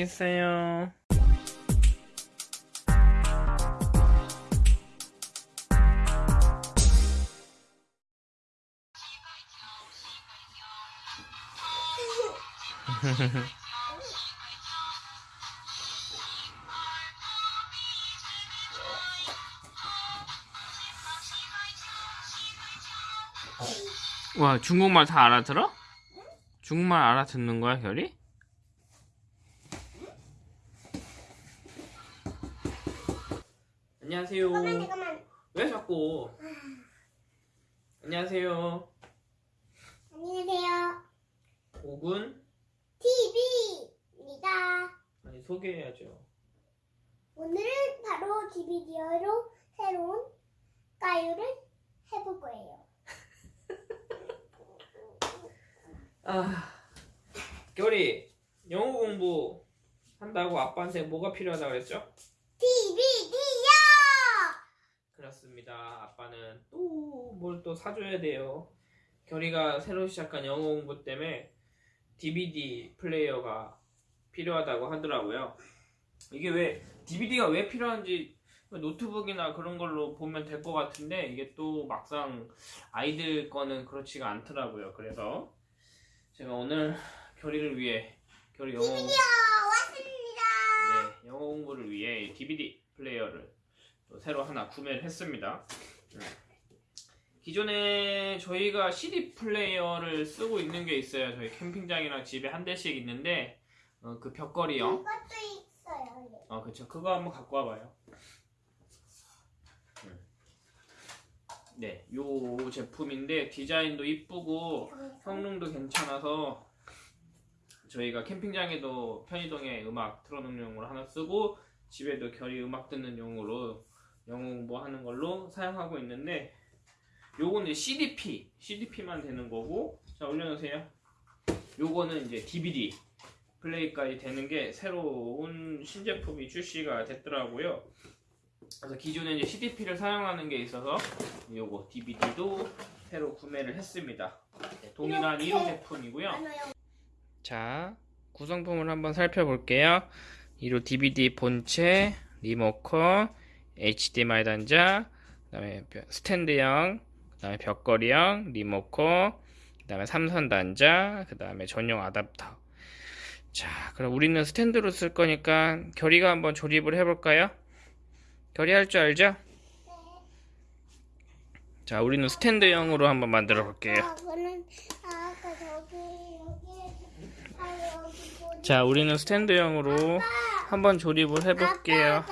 알겠어요. 와, 중국말 다 알아들어? 중국말 알아듣는 거야, 결이? 안녕하세요. 잠깐만 잠깐만 왜 자꾸? 안녕하세요. 안녕하세요 5분? TV입니다 아니, 소개해야죠. 오늘은 바로 DVD로 새로운 까유를 해볼 거예요 아, 결이 영어 공부 한다고 아빠한테 뭐가 필요하다고 그랬죠? DVD 요 그렇습니다. 아빠는 또 뭘 또 사줘야 돼요. 결이가 새로 시작한 영어 공부 때문에 DVD 플레이어가 필요하다고 하더라고요. 이게 왜 DVD가 왜 필요한지 노트북이나 그런 걸로 보면 될 것 같은데 이게 또 막상 아이들 거는 그렇지가 않더라고요. 그래서 제가 오늘 결이를 위해 결이 영어 DVD요 왔습니다 네, 영어 공부를 위해 DVD 플레이어를 또 새로 하나 구매를 했습니다. 음. 기존에 저희가 CD 플레이어를 쓰고 있는 게 있어요. 저희 캠핑장이랑 집에 한 대씩 있는데 어, 그 벽걸이형. 이것도 있어요 어, 그쵸. 그거 한번 갖고 와봐요. 음. 네, 요 제품인데 디자인도 이쁘고 성능도 괜찮아서 저희가 캠핑장에도 편의동에 음악 틀어놓는 용으로 하나 쓰고 집에도 결이 음악 듣는 용으로 영어 공부하는 걸로 사용하고 있는데 요거는 CDP, CDP만 되는 거고 자 올려놓으세요 요거는 이제 DVD 플레이까지 되는 게 새로운 신제품이 출시가 됐더라고요 그래서 기존에 이제 CDP를 사용하는 게 있어서 요거 DVD도 새로 구매를 했습니다 네, 동일한. 1호 제품이고요 자, 구성품을 한번 살펴볼게요. 1호 DVD 본체, 리모컨, HDMI 단자, 그 다음에 벼- 스탠드형, 그 다음에 벽걸이형, 리모컨, 그 다음에 삼선 단자, 그 다음에 전용 아답터. 자, 그럼 우리는 스탠드로 쓸 거니까 결이가 한번 조립을 해볼까요? 결이 할 줄 알죠? 자, 우리는 스탠드형으로 한번 만들어 볼게요. 아, 아, 자, 우리는 스탠드형으로 한번 조립을 해볼게요.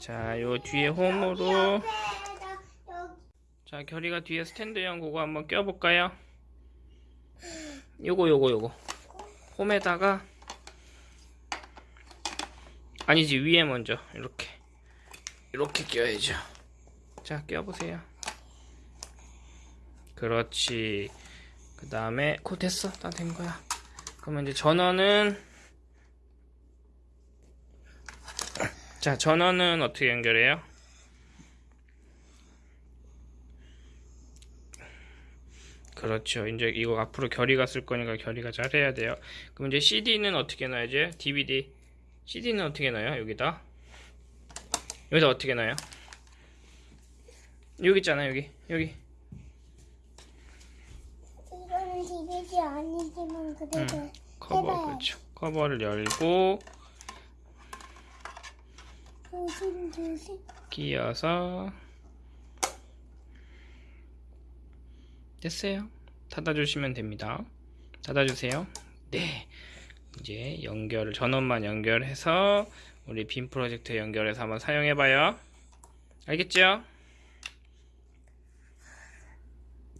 자, 요 뒤에 홈으로. 자, 결이가 뒤에 스탠드형 그거 한번 껴볼까요? 요거, 요거, 요거. 홈에다가. 아니지, 위에 먼저. 이렇게. 이렇게 껴야죠. 자, 껴보세요. 그렇지. 그 다음에, 코 됐어. 다 된 거야. 그러면 이제 전원은. 자, 전원은 어떻게 연결해요? 그렇죠. 이제 이거 앞으로 결이가 쓸 거니까 결이가 잘 해야 돼요. 그럼 이제 CD는 어떻게 넣어야지? DVD. CD는 어떻게 넣어요? 여기다. 여기다 어떻게 넣어요? 여기 있잖아, 여기. 여기. 이거는 DVD 아니지만 그래도 응. 커버, 해봐요. 그렇죠. 커버를 열고, 조심 조심 끼워서. 됐어요. 닫아주시면 됩니다. 닫아주세요. 네. 이제 연결을, 전원만 연결해서, 우리 빔 프로젝트에 연결해서 한번 사용해봐요. 알겠죠?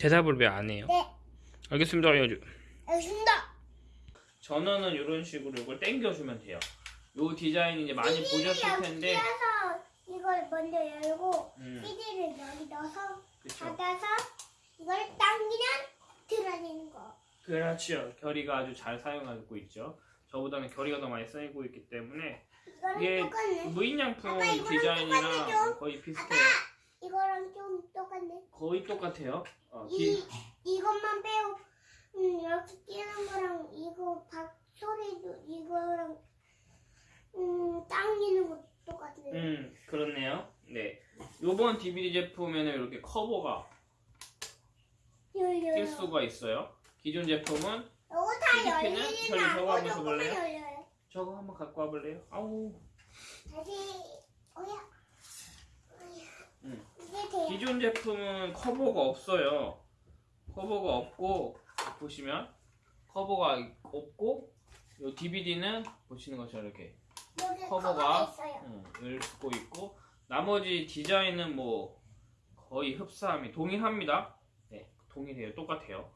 대답을 왜 안 해요? 네 알겠습니다. 알겠습니다 전원은 이런 식으로 이걸 당겨주면 돼요. 요 디자인 이제 많이 보셨을 텐데, 이걸 먼저 열고 음, CD를 여기 넣어서 그쵸. 닫아서 이걸 당기면 들어지는 거 그렇죠. 결이가 아주 잘 사용하고 있죠. 저보다는 결이가 더 많이 쓰고 있기 때문에 이게 똑같네 무인양품 아빠, 디자인이랑. 거의 비슷해요. 이거랑 좀 똑같네 거의 똑같아요. 어, 이 기- 이것만 빼고 음, 이렇게 끼는 거랑 이거 박 소리도 이거랑 음, 당기는 것도 똑같아요. 음, 그렇네요. 네. 요번 DVD 제품에는 이렇게 커버가 열려요. 낄 수가 있어요. 기존 제품은 이거 다 열리진 별이 저거 않고 한번 조금만 해볼래요? 열려요. 저거 한번 갖고 와볼래요? 아우. 다시 어야. 음. 이게 돼요. 기존 제품은 커버가 없어요. 커버가 없고 보시면 커버가 없고 요 DVD는 보시는 것처럼 이렇게 커버가 을 쓰고 있고 나머지 디자인은 뭐 거의 흡사함이 동일합니다. 네, 동일해요. 똑같아요.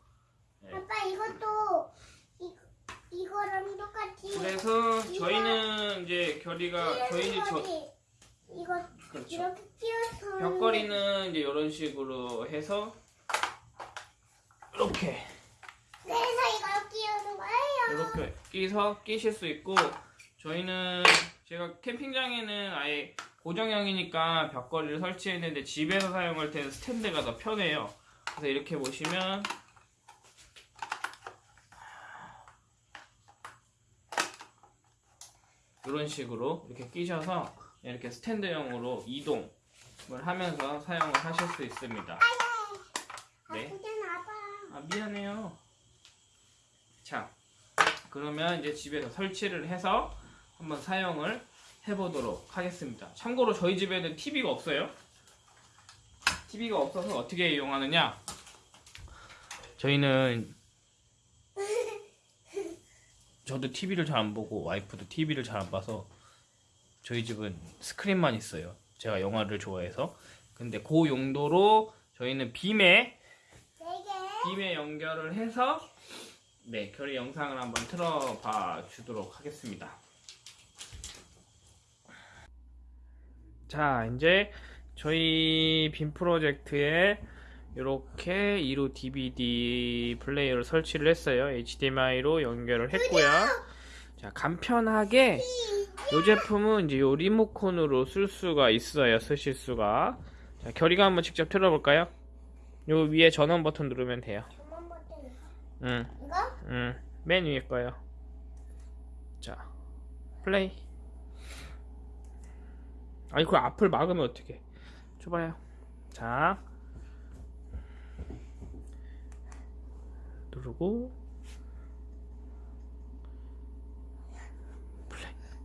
네. 아빠 이것도 이 이거랑 똑같이. 그래서 저희는 이제 결의가 저희는 저 거지. 이거 그렇죠. 이렇게 끼워서 벽걸이는 이제 이런 식으로 해서 이렇게 그래서 이걸 끼우는 거예요. 이렇게 끼서 끼실 수 있고 저희는 제가 캠핑장에는 아예 고정형이니까 벽걸이를 설치했는데 집에서 사용할 때는 스탠드가 더 편해요. 그래서 이렇게 보시면 이런 식으로 이렇게 끼셔서 이렇게 스탠드형으로 이동을 하면서 사용을 하실 수 있습니다. 네. 아프잖아 아빠. 아 미안해요. 자, 그러면 이제 집에서 설치를 해서 한번 사용을 해보도록 하겠습니다. 참고로 저희 집에는 TV가 없어요. TV가 없어서 어떻게 이용하느냐? 저희는 저도 TV를 잘 안 보고 와이프도 TV를 잘 안 봐서 저희 집은 스크린만 있어요. 제가 영화를 좋아해서. 근데 그 용도로 저희는 빔에. 빔에 연결을 해서 네 결의 영상을 한번 틀어봐 주도록 하겠습니다. 자 이제 저희 빔 프로젝트에 이렇게 2루 DVD 플레이어를 설치를 했어요. HDMI로 연결을 했고요. 자 간편하게 이 제품은 이제 요 리모컨으로 쓸 수가 있어요. 쓰실 수가. 자 결의가 한번 직접 틀어볼까요? 요 위에 전원 버튼 누르면 돼요. 응, 이거? 응. 맨 위에 거요. 자, 플레이. 아니, 그 앞을 막으면 어떡해. 줘봐요. 자. 누르고.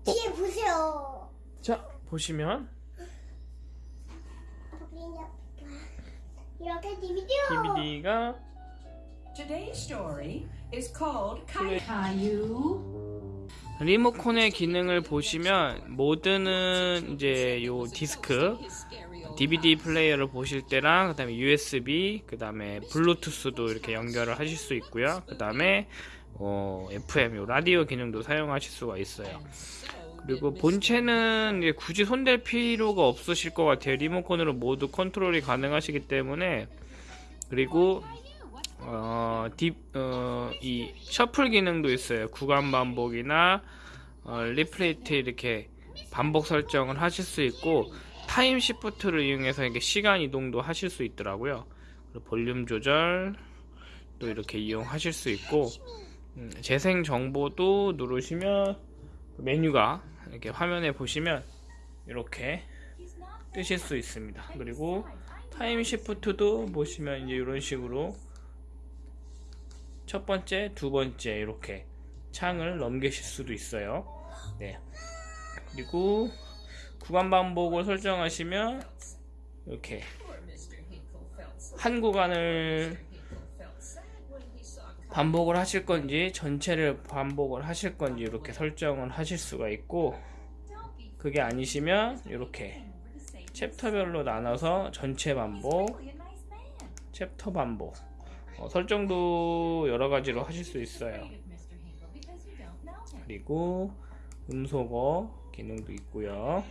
뒤에 보세요. 자, 보시면. 이렇게 DVD. DVD가 Today's story is called. Caillou. 리모컨의 기능을 보시면 모드는 이제 요 디스크 DVD 플레이어를 보실 때랑 그 다음에 USB 그 다음에 블루투스도 이렇게 연결을 하실 수 있고요. 그 다음에 어, FM 요 라디오 기능도 사용하실 수가 있어요. 그리고 본체는 굳이 손댈 필요가 없으실 것 같아요. 리모컨으로 모두 컨트롤이 가능하시기 때문에 그리고 어, 딥, 어, 이 shuffle 기능도 있어요. 구간 반복이나 어, repeat 이렇게 반복 설정을 하실 수 있고 time shift를 이용해서 이렇게 시간 이동도 하실 수 있더라고요. 그리고 볼륨 조절 또 이렇게 이용하실 수 있고 음, 재생 정보도 누르시면 그 메뉴가 이렇게 화면에 보시면 이렇게 뜨실 수 있습니다. 그리고 타임 시프트도 보시면 이제 이런 식으로 첫 번째, 두 번째 이렇게 창을 넘기실 수도 있어요. 네. 그리고 구간 반복을 설정하시면 이렇게 한 구간을 반복을 하실 건지 전체를 반복을 하실 건지 이렇게 설정을 하실 수가 있고 그게 아니시면 이렇게 챕터별로 나눠서 전체 반복, 챕터 반복 어, 설정도 여러 가지로 하실 수 있어요. 그리고 음소거 기능도 있고요.